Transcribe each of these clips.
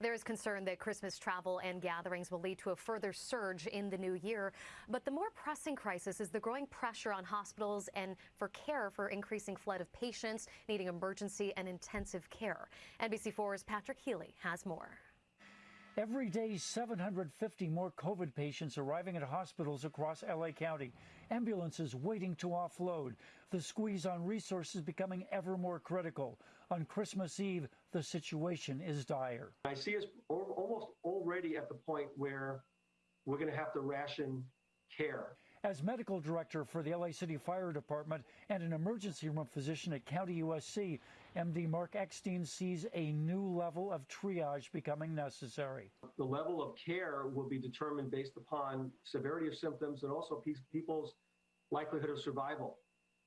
There is concern that Christmas travel and gatherings will lead to a further surge in the new year. But the more pressing crisis is the growing pressure on hospitals and for care for increasing flood of patients needing emergency and intensive care. NBC4's Patrick Healy has more. Every day, 750 more COVID patients arriving at hospitals across LA County. Ambulances waiting to offload. The squeeze on resources becoming ever more critical. On Christmas Eve, the situation is dire. I see us almost already at the point where we're going to have to ration care. As medical director for the LA City Fire Department and an emergency room physician at County USC, MD Marc Eckstein sees a new level of triage becoming necessary. The level of care will be determined based upon severity of symptoms and also people's likelihood of survival.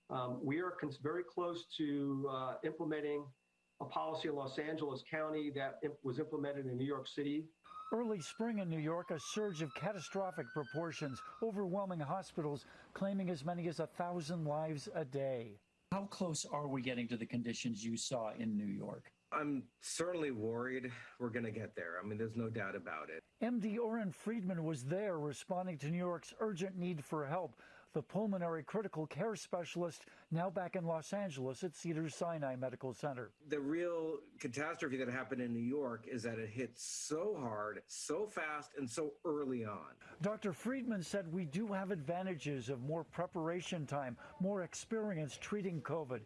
Um, we are very close to uh, implementing a policy in Los Angeles County that was implemented in New York City Early spring in New York, a surge of catastrophic proportions, overwhelming hospitals claiming as many as a thousand lives a day. How close are we getting to the conditions you saw in New York? I'm certainly worried we're going to get there. I mean, there's no doubt about it. MD Oren Friedman was there responding to New York's urgent need for help the pulmonary critical care specialist, now back in Los Angeles at Cedars Sinai Medical Center. The real catastrophe that happened in New York is that it hit so hard, so fast, and so early on. Dr. Friedman said we do have advantages of more preparation time, more experience treating COVID.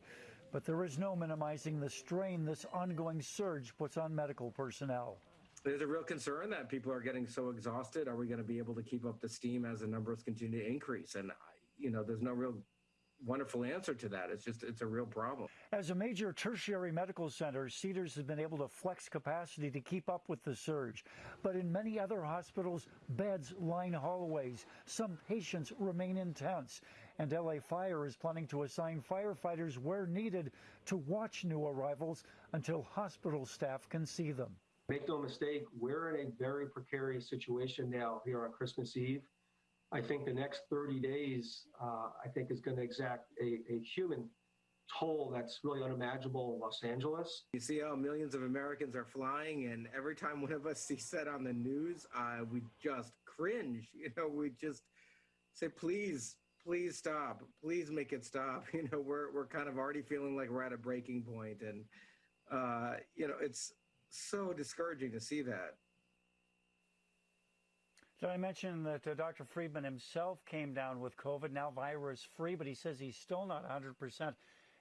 But there is no minimizing the strain this ongoing surge puts on medical personnel there's a real concern that people are getting so exhausted. Are we going to be able to keep up the steam as the numbers continue to increase? And you know, there's no real wonderful answer to that. It's just, it's a real problem. As a major tertiary medical center, Cedars has been able to flex capacity to keep up with the surge. But in many other hospitals, beds line hallways. Some patients remain in tents. And LA Fire is planning to assign firefighters where needed to watch new arrivals until hospital staff can see them. Make no mistake, we're in a very precarious situation now here on Christmas Eve. I think the next 30 days, uh, I think, is going to exact a, a, human toll that's really unimaginable in Los Angeles. You see how millions of Americans are flying, and every time one of us sees that on the news, uh, we just cringe. You know, we just say, please, please stop. Please make it stop. You know, we're, we're kind of already feeling like we're at a breaking point, and, uh, you know, it's so discouraging to see that. Did I mention that uh, Dr. Friedman himself came down with COVID, now virus free, but he says he's still not 100%.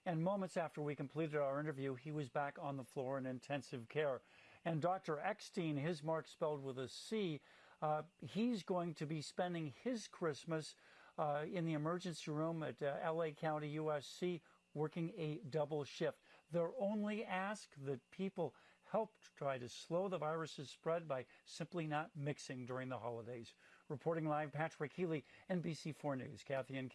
And moments after we completed our interview, he was back on the floor in intensive care. And Dr. Eckstein, his mark spelled with a C, uh, he's going to be spending his Christmas uh, in the emergency room at uh, LA County USC working a double shift. Their only ask that people help try to slow the virus's spread by simply not mixing during the holidays. Reporting live, Patrick Healy, NBC4 News. Kathy and